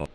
Oh.